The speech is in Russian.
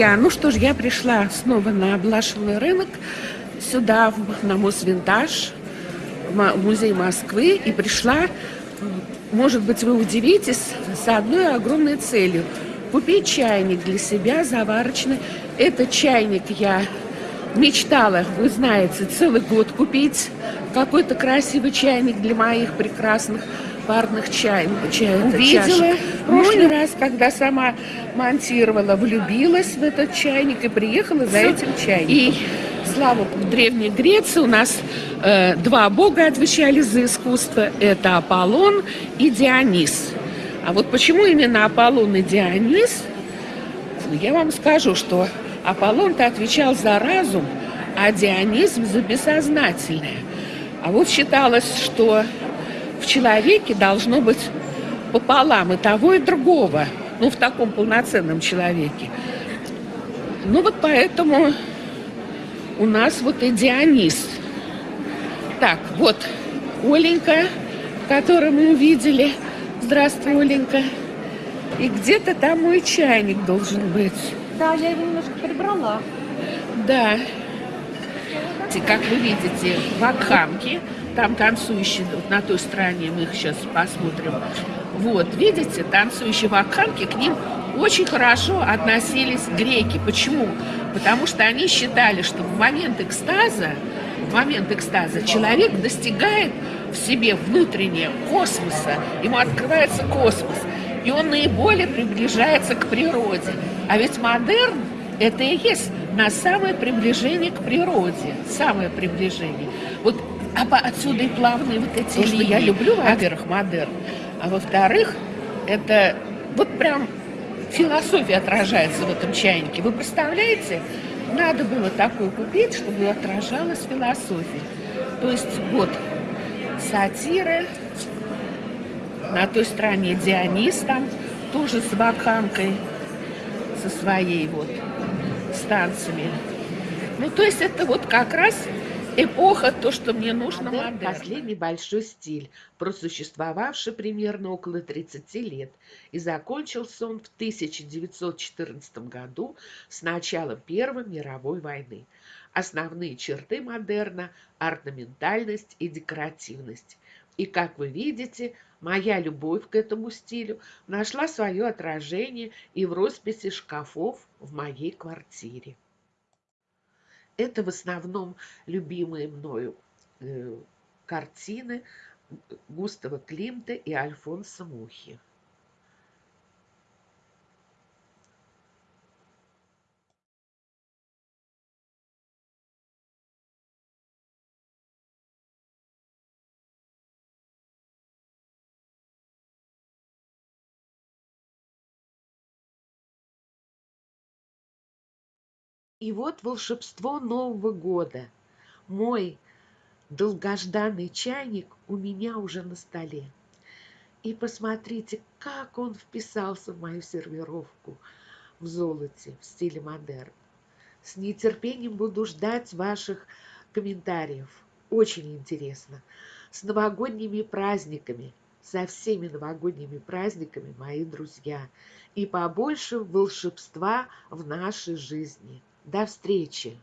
друзья, ну что ж, я пришла снова на Блашевый рынок, сюда, на Мосвинтаж, в музей Москвы, и пришла, может быть, вы удивитесь, с одной огромной целью. Купить чайник для себя заварочный. Этот чайник я мечтала, вы знаете, целый год купить какой-то красивый чайник для моих прекрасных парных чай, чай увидела чашек. в прошлый ну, раз, когда сама монтировала, влюбилась в этот чайник и приехала за этим чайником. И слава в Древней Греции у нас э, два бога отвечали за искусство. Это Аполлон и Дионис. А вот почему именно Аполлон и Дионис? Ну, я вам скажу, что Аполлон-то отвечал за разум, а Дионизм за бессознательное. А вот считалось, что в человеке должно быть пополам и того, и другого. Ну, в таком полноценном человеке. Ну, вот поэтому у нас вот и Дионис. Так, вот Оленька, которую мы увидели. Здравствуй, Оленька. И где-то там мой чайник должен быть. Да, я его немножко прибрала. Да. Как вы видите, вакхамки там танцующие, вот на той стороне, мы их сейчас посмотрим. Вот, видите, танцующие вакханки, к ним очень хорошо относились греки. Почему? Потому что они считали, что в момент экстаза, в момент экстаза человек достигает в себе внутреннего космоса, ему открывается космос, и он наиболее приближается к природе. А ведь модерн – это и есть на самое приближение к природе, самое приближение. Вот а отсюда и плавные вот эти Потому линии. Что я люблю, во-первых, модерн, а во-вторых, это вот прям философия отражается в этом чайнике. Вы представляете, надо было такую купить, чтобы отражалась философия. То есть вот сатира, на той стороне Дионис там тоже с баканкой, со своей вот станциями. Ну, то есть это вот как раз Эпоха, то, что мне нужно, модерн. Последний большой стиль, просуществовавший примерно около 30 лет, и закончился он в 1914 году с началом Первой мировой войны. Основные черты модерна – орнаментальность и декоративность. И, как вы видите, моя любовь к этому стилю нашла свое отражение и в росписи шкафов в моей квартире. Это в основном любимые мною э, картины Густава Климта и Альфонса Мухи. И вот волшебство Нового года. Мой долгожданный чайник у меня уже на столе. И посмотрите, как он вписался в мою сервировку в золоте, в стиле модерн. С нетерпением буду ждать ваших комментариев. Очень интересно. С новогодними праздниками, со всеми новогодними праздниками, мои друзья. И побольше волшебства в нашей жизни. До встречи!